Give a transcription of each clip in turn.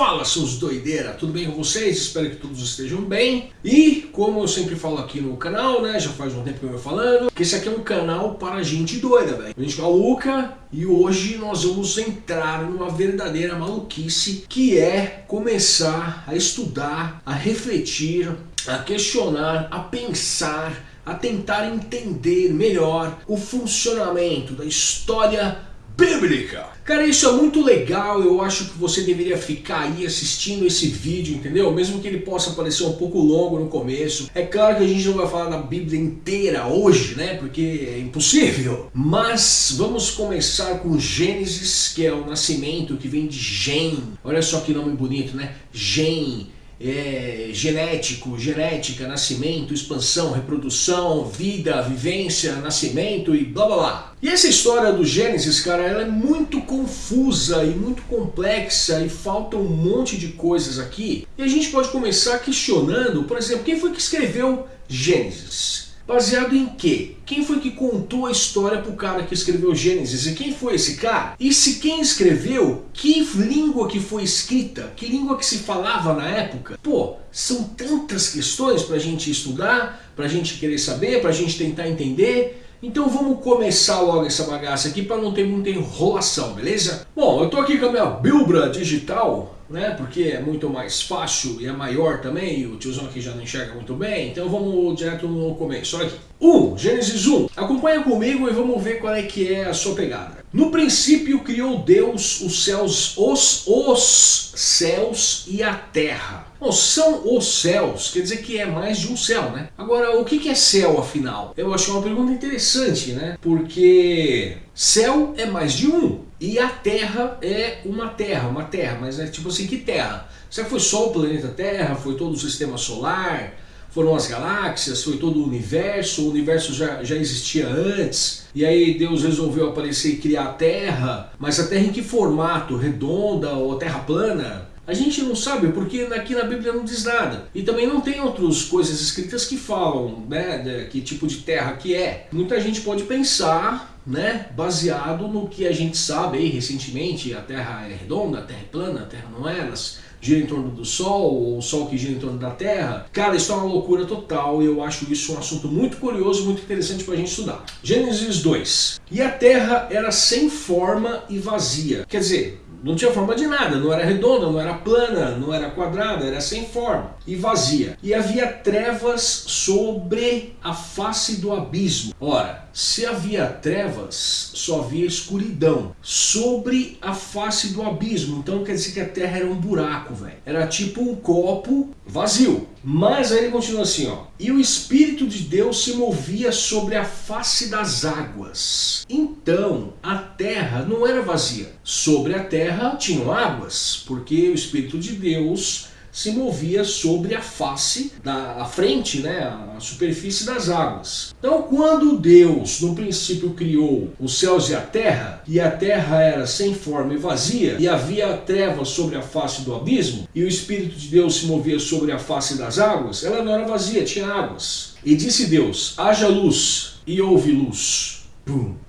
Fala seus doideira, tudo bem com vocês? Espero que todos estejam bem. E como eu sempre falo aqui no canal, né, já faz um tempo que eu venho falando, que esse aqui é um canal para gente doida, velho. Gente maluca e hoje nós vamos entrar numa verdadeira maluquice que é começar a estudar, a refletir, a questionar, a pensar, a tentar entender melhor o funcionamento da história bíblica. Cara, isso é muito legal, eu acho que você deveria ficar aí assistindo esse vídeo, entendeu? Mesmo que ele possa parecer um pouco longo no começo. É claro que a gente não vai falar da Bíblia inteira hoje, né? Porque é impossível. Mas vamos começar com Gênesis, que é o nascimento que vem de Gem. Olha só que nome bonito, né? Gem é, genético, genética, nascimento, expansão, reprodução, vida, vivência, nascimento e blá blá blá. E essa história do Gênesis, cara, ela é muito confusa e muito complexa e falta um monte de coisas aqui. E a gente pode começar questionando, por exemplo, quem foi que escreveu Gênesis? Baseado em quê? Quem foi que contou a história pro cara que escreveu Gênesis? E quem foi esse cara? E se quem escreveu, que língua que foi escrita? Que língua que se falava na época? Pô, são tantas questões pra gente estudar, pra gente querer saber, pra gente tentar entender. Então vamos começar logo essa bagaça aqui para não ter muita enrolação, beleza? Bom, eu tô aqui com a minha Bilbra digital, né? Porque é muito mais fácil e é maior também, e o tiozão aqui já não enxerga muito bem, então vamos direto no começo. Olha aqui. 1. Gênesis 1. Acompanha comigo e vamos ver qual é que é a sua pegada. No princípio criou Deus os céus, os, os céus e a terra. Bom, são os céus, quer dizer que é mais de um céu, né? Agora, o que é céu afinal? Eu acho uma pergunta interessante, né? Porque céu é mais de um. E a Terra é uma Terra, uma Terra, mas é tipo assim, que Terra? Será que foi só o planeta Terra? Foi todo o sistema solar? Foram as galáxias? Foi todo o universo? O universo já, já existia antes? E aí Deus resolveu aparecer e criar a Terra? Mas a Terra em que formato? Redonda ou Terra plana? A gente não sabe, porque aqui na Bíblia não diz nada. E também não tem outras coisas escritas que falam, né, de que tipo de terra que é. Muita gente pode pensar né, baseado no que a gente sabe aí recentemente, a Terra é redonda, a Terra é plana, a Terra não é, elas giram em torno do Sol, ou o Sol que gira em torno da Terra. Cara, isso é uma loucura total e eu acho isso um assunto muito curioso, muito interessante para a gente estudar. Gênesis 2. E a Terra era sem forma e vazia. Quer dizer, não tinha forma de nada, não era redonda, não era plana, não era quadrada, era sem forma e vazia. E havia trevas sobre a face do abismo. Ora, se havia trevas, só havia escuridão sobre a face do abismo. Então quer dizer que a terra era um buraco, velho. Era tipo um copo vazio. Mas aí ele continua assim, ó. E o Espírito de Deus se movia sobre a face das águas. Então a terra não era vazia. Sobre a terra tinham águas, porque o Espírito de Deus se movia sobre a face, da a frente, né, a superfície das águas. Então quando Deus no princípio criou os céus e a terra, e a terra era sem forma e vazia, e havia trevas sobre a face do abismo, e o Espírito de Deus se movia sobre a face das águas, ela não era vazia, tinha águas. E disse Deus, haja luz, e houve luz.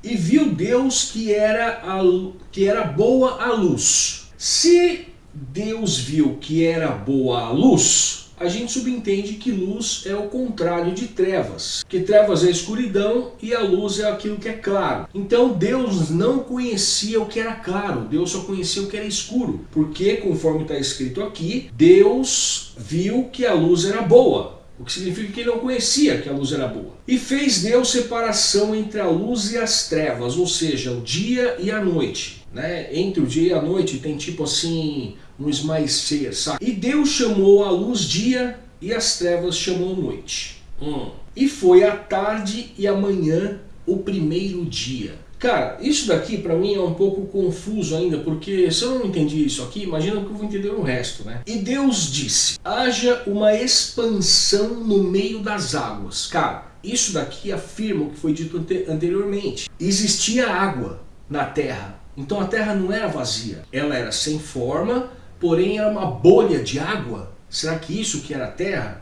E viu Deus que era, a, que era boa a luz. Se Deus viu que era boa a luz, a gente subentende que luz é o contrário de trevas. Que trevas é escuridão e a luz é aquilo que é claro. Então Deus não conhecia o que era claro, Deus só conhecia o que era escuro. Porque, conforme está escrito aqui, Deus viu que a luz era boa. O que significa que ele não conhecia que a luz era boa. E fez Deus separação entre a luz e as trevas, ou seja, o dia e a noite. Né? Entre o dia e a noite tem tipo assim, um esmaecer, sabe? E Deus chamou a luz dia e as trevas chamou noite. Hum. E foi a tarde e a manhã o primeiro dia. Cara, isso daqui para mim é um pouco confuso ainda, porque se eu não entendi isso aqui, imagina que eu vou entender o resto, né? E Deus disse, haja uma expansão no meio das águas. Cara, isso daqui afirma o que foi dito anteriormente. Existia água na terra, então a terra não era vazia, ela era sem forma, porém era uma bolha de água. Será que isso que era a terra?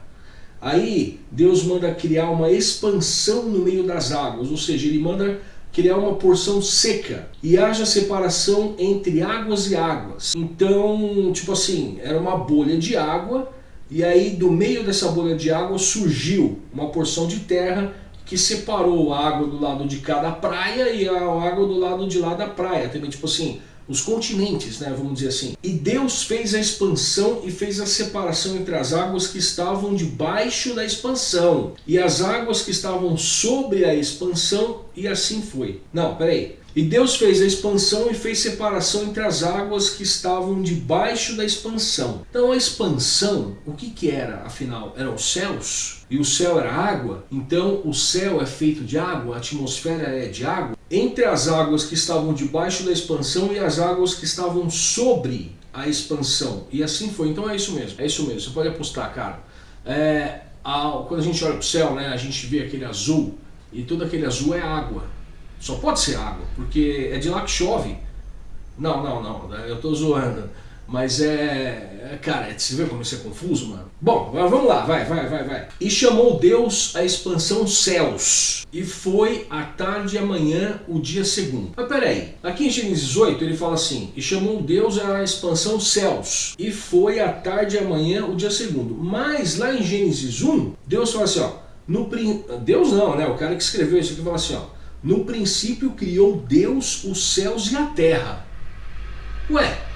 Aí Deus manda criar uma expansão no meio das águas, ou seja, ele manda criar uma porção seca e haja separação entre águas e águas. Então, tipo assim, era uma bolha de água e aí do meio dessa bolha de água surgiu uma porção de terra que separou a água do lado de cá da praia e a água do lado de lá da praia. Também, tipo assim, os continentes, né, vamos dizer assim. E Deus fez a expansão e fez a separação entre as águas que estavam debaixo da expansão e as águas que estavam sobre a expansão, e assim foi. Não, peraí. E Deus fez a expansão e fez separação entre as águas que estavam debaixo da expansão. Então a expansão, o que que era afinal? Eram os céus? E o céu era água? Então o céu é feito de água, a atmosfera é de água? Entre as águas que estavam debaixo da expansão e as águas que estavam sobre a expansão. E assim foi. Então é isso mesmo. É isso mesmo. Você pode apostar, cara. É, a, quando a gente olha para o céu, né, a gente vê aquele azul. E todo aquele azul é água. Só pode ser água, porque é de lá que chove. Não, não, não, eu estou zoando. Mas é, é... Cara, você vê como isso é confuso, mano? Bom, vamos lá, vai, vai, vai, vai. E chamou Deus a expansão céus. E foi a tarde e amanhã o dia segundo. Mas peraí, aqui em Gênesis 8 ele fala assim, e chamou Deus a expansão céus. E foi a tarde e amanhã o dia segundo. Mas lá em Gênesis 1, Deus fala assim, ó. No, Deus não, né? O cara que escreveu isso aqui fala assim, ó. No princípio criou Deus os céus e a terra. Ué,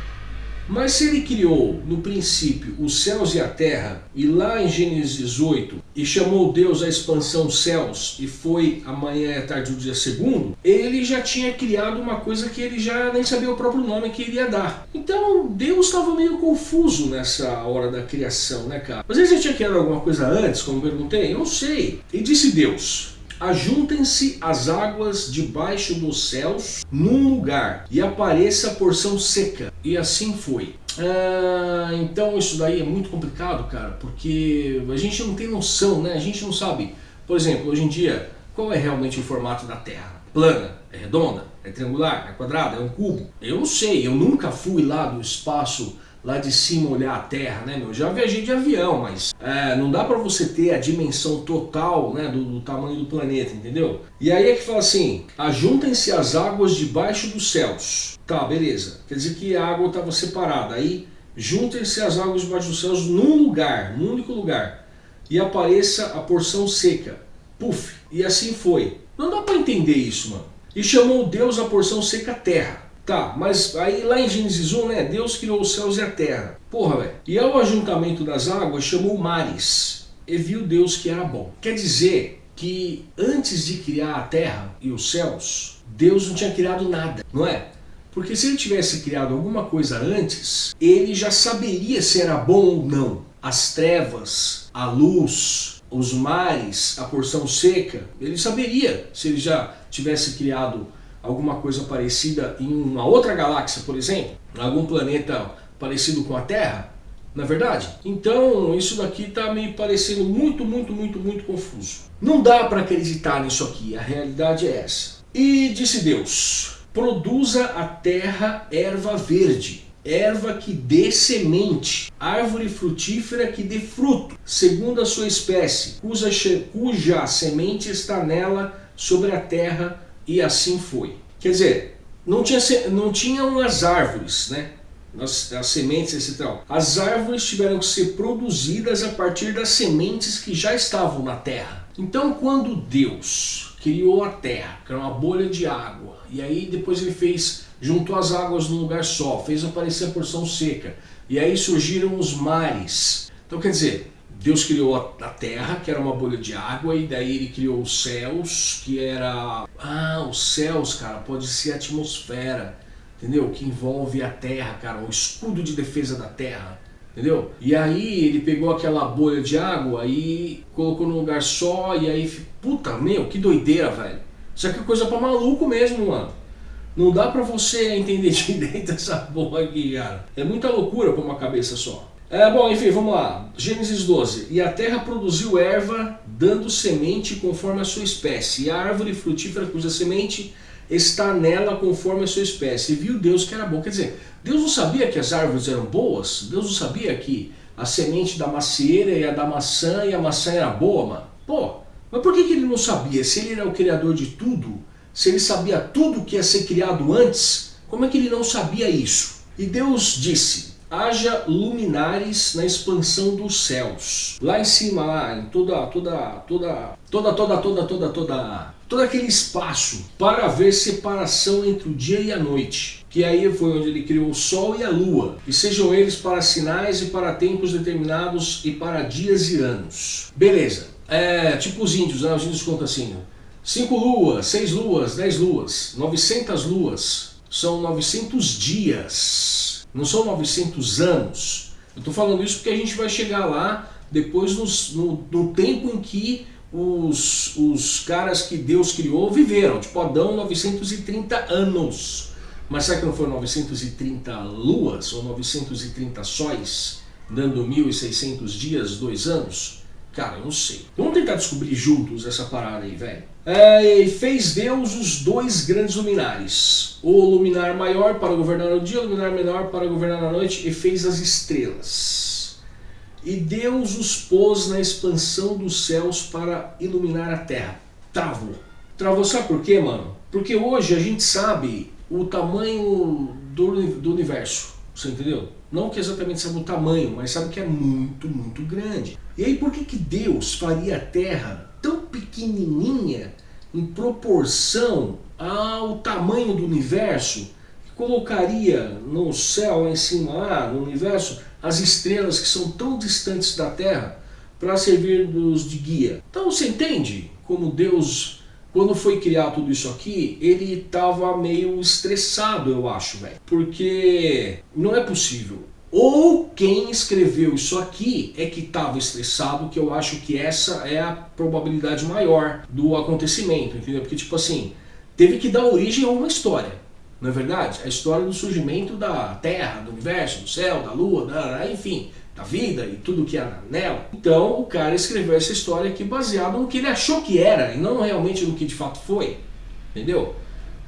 mas se ele criou no princípio os céus e a terra, e lá em Gênesis 8, e chamou Deus a expansão céus, e foi amanhã e à tarde do dia segundo, ele já tinha criado uma coisa que ele já nem sabia o próprio nome que ele ia dar. Então Deus estava meio confuso nessa hora da criação, né cara? Mas ele já tinha criado alguma coisa antes, como perguntei? Eu não sei. E disse Deus, Ajuntem-se as águas debaixo dos céus num lugar e apareça a porção seca. E assim foi. Ah, então isso daí é muito complicado, cara, porque a gente não tem noção, né? A gente não sabe, por exemplo, hoje em dia, qual é realmente o formato da Terra? Plana? É redonda? É triangular? É quadrada? É um cubo? Eu não sei, eu nunca fui lá do espaço lá de cima olhar a Terra, né, meu? Já viajei de avião, mas é, não dá para você ter a dimensão total, né, do, do, tamanho do planeta, entendeu? E aí é que fala assim, ajuntem-se as águas debaixo dos céus. Tá, beleza. Quer dizer que a água estava separada. Aí, juntem-se as águas debaixo dos céus num lugar, num único lugar. E apareça a porção seca. Puf. E assim foi. Não dá para entender isso, mano. E chamou Deus a porção seca terra. Tá, mas aí lá em Gênesis 1, né, Deus criou os céus e a terra. Porra, velho. E ao ajuntamento das águas chamou mares, e viu Deus que era bom. Quer dizer que antes de criar a terra e os céus, Deus não tinha criado nada, não é? Porque se ele tivesse criado alguma coisa antes, ele já saberia se era bom ou não. As trevas, a luz, os mares, a porção seca, ele saberia se ele já tivesse criado alguma coisa parecida em uma outra galáxia, por exemplo, algum planeta parecido com a Terra, na é verdade? Então isso daqui está me parecendo muito, muito, muito, muito confuso. Não dá para acreditar nisso aqui, a realidade é essa. E disse Deus, produza a terra erva verde, erva que dê semente, árvore frutífera que dê fruto, segundo a sua espécie, cuja, cuja semente está nela sobre a terra e assim foi. Quer dizer, não, tinha, não tinham as árvores, né? As, as sementes, etc. As árvores tiveram que ser produzidas a partir das sementes que já estavam na terra. Então, quando Deus criou a terra, que era uma bolha de água, e aí depois ele fez, juntou as águas num lugar só, fez aparecer a porção seca, e aí surgiram os mares. Então, quer dizer, Deus criou a terra, que era uma bolha de água, e daí ele criou os céus, que era... Ah, os céus, cara, pode ser a atmosfera, entendeu? Que envolve a terra, cara, o escudo de defesa da terra, entendeu? E aí ele pegou aquela bolha de água e colocou num lugar só, e aí... Puta, meu, que doideira, velho. Isso aqui é coisa pra maluco mesmo, mano. Não dá pra você entender direito essa porra aqui, cara. É muita loucura pra uma cabeça só. É, bom, enfim, vamos lá. Gênesis 12. E a terra produziu erva, dando semente conforme a sua espécie, e a árvore frutífera cuja semente está nela conforme a sua espécie. E viu Deus que era bom. Quer dizer, Deus não sabia que as árvores eram boas? Deus não sabia que a semente da macieira e a da maçã e a maçã era boa, mano? Pô, mas por que, que ele não sabia? Se ele era o criador de tudo, Se ele sabia tudo que ia ser criado antes, como é que ele não sabia isso? E Deus disse, haja luminares na expansão dos céus. Lá em cima, lá, em toda, toda, toda, toda, toda, toda, toda, toda, todo aquele espaço para haver separação entre o dia e a noite. Que aí foi onde ele criou o sol e a lua. E sejam eles para sinais e para tempos determinados e para dias e anos. Beleza. É, tipo os índios, né? Os índios contam assim, cinco luas, seis luas, dez luas, 900 luas, são 900 dias não são 900 anos. Eu estou falando isso porque a gente vai chegar lá depois nos, no, no, tempo em que os, os caras que Deus criou viveram. Tipo Adão, 930 anos. Mas será que não foram 930 luas ou 930 sóis, dando 1.600 dias, dois anos? Cara, eu não sei. Vamos tentar descobrir juntos essa parada aí, velho. É, fez Deus os dois grandes luminares. O luminar maior para governar o dia, o luminar menor para governar a noite, e fez as estrelas. E Deus os pôs na expansão dos céus para iluminar a terra. Travou. Travou, sabe por quê, mano? Porque hoje a gente sabe o tamanho do, do universo. Você entendeu? Não que exatamente sabe o tamanho, mas sabe que é muito, muito grande. E aí por que, que Deus faria a Terra tão pequenininha em proporção ao tamanho do universo? Colocaria no céu em cima, lá no universo, as estrelas que são tão distantes da Terra para servir-nos de guia. Então você entende como Deus quando foi criar tudo isso aqui, ele estava meio estressado, eu acho, velho. Porque não é possível. Ou quem escreveu isso aqui é que estava estressado, que eu acho que essa é a probabilidade maior do acontecimento, entendeu? Porque, tipo assim, teve que dar origem a uma história, não é verdade? A história do surgimento da Terra, do universo, do céu, da Lua, da, enfim, da vida e tudo que há nela. Então o cara escreveu essa história aqui baseado no que ele achou que era e não realmente no que de fato foi. Entendeu?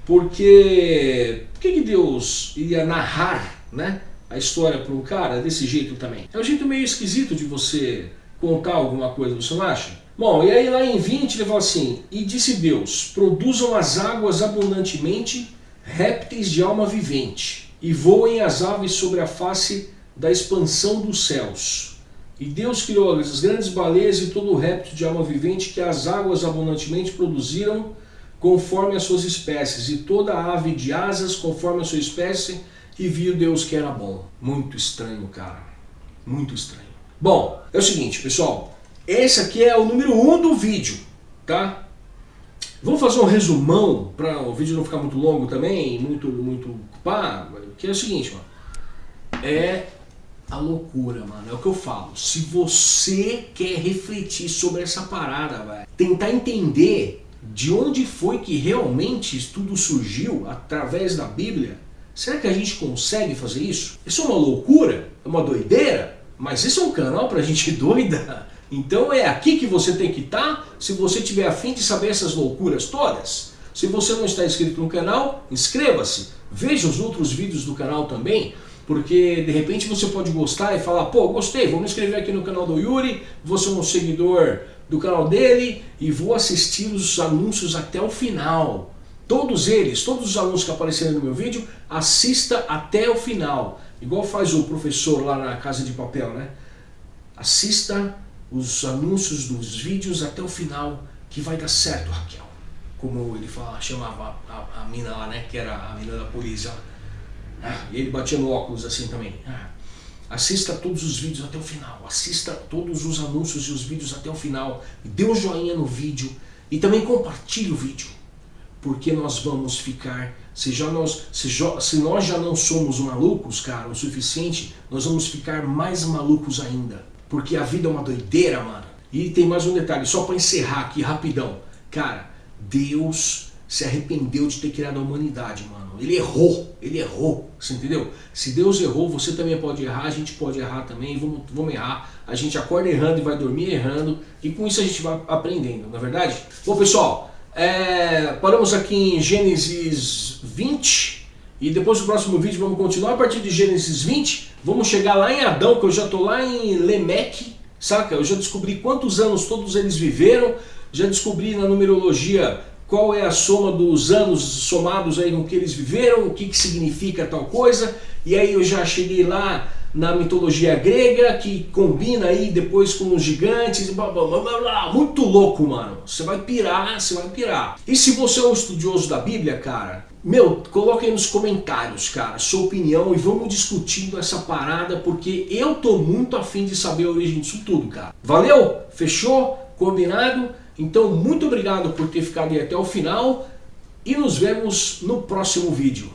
Porque por que, que Deus iria narrar né, a história para um cara desse jeito também? É um jeito meio esquisito de você contar alguma coisa, você não acha? Bom, e aí lá em 20 ele fala assim, E disse Deus, produzam as águas abundantemente répteis de alma vivente, e voem as aves sobre a face da expansão dos céus. E Deus criou as grandes baleias e todo o réptil de alma vivente que as águas abundantemente produziram conforme as suas espécies, e toda ave de asas conforme a sua espécie, e viu Deus que era bom. Muito estranho, cara. Muito estranho. Bom, é o seguinte, pessoal. Esse aqui é o número 1 um do vídeo, tá? Vamos fazer um resumão, para o vídeo não ficar muito longo também, muito, muito... Pá, que é o seguinte, ó. É a loucura, mano. É o que eu falo. Se você quer refletir sobre essa parada, velho, tentar entender de onde foi que realmente isso tudo surgiu através da Bíblia, será que a gente consegue fazer isso? Isso é uma loucura? É uma doideira? Mas isso é um canal pra gente doida? Então é aqui que você tem que estar tá, se você tiver afim de saber essas loucuras todas. Se você não está inscrito no canal, inscreva-se. Veja os outros vídeos do canal também porque de repente você pode gostar e falar, pô, gostei, vou me inscrever aqui no canal do Yuri, vou ser um seguidor do canal dele e vou assistir os anúncios até o final. Todos eles, todos os anúncios que aparecerem no meu vídeo, assista até o final. Igual faz o professor lá na Casa de Papel, né? Assista os anúncios dos vídeos até o final, que vai dar certo, Raquel. Como ele fala, chamava a, a mina lá, né? Que era a mina da polícia. Ah, e ele batia no óculos assim também. Ah, assista todos os vídeos até o final. Assista todos os anúncios e os vídeos até o final. Dê um joinha no vídeo. E também compartilhe o vídeo. Porque nós vamos ficar... Se, já nós, se, se nós já não somos malucos, cara, o suficiente, nós vamos ficar mais malucos ainda. Porque a vida é uma doideira, mano. E tem mais um detalhe, só para encerrar aqui rapidão. Cara, Deus se arrependeu de ter criado a humanidade, mano. Ele errou, ele errou, você entendeu? Se Deus errou, você também pode errar, a gente pode errar também, vamos, vamos errar. A gente acorda errando e vai dormir errando, e com isso a gente vai aprendendo, não é verdade? Bom pessoal, é, paramos aqui em Gênesis 20, e depois do próximo vídeo vamos continuar a partir de Gênesis 20, vamos chegar lá em Adão, que eu já estou lá em Lemeque, saca? Eu já descobri quantos anos todos eles viveram, já descobri na numerologia qual é a soma dos anos somados aí no que eles viveram, o que, que significa tal coisa, e aí eu já cheguei lá na mitologia grega, que combina aí depois com os gigantes, blá, blá, blá, blá, blá. muito louco, mano. Você vai pirar, você vai pirar. E se você é um estudioso da Bíblia, cara, meu, coloca aí nos comentários, cara, sua opinião e vamos discutindo essa parada, porque eu tô muito afim de saber a origem disso tudo, cara. Valeu? Fechou? Combinado? Então, muito obrigado por ter ficado aí até o final e nos vemos no próximo vídeo.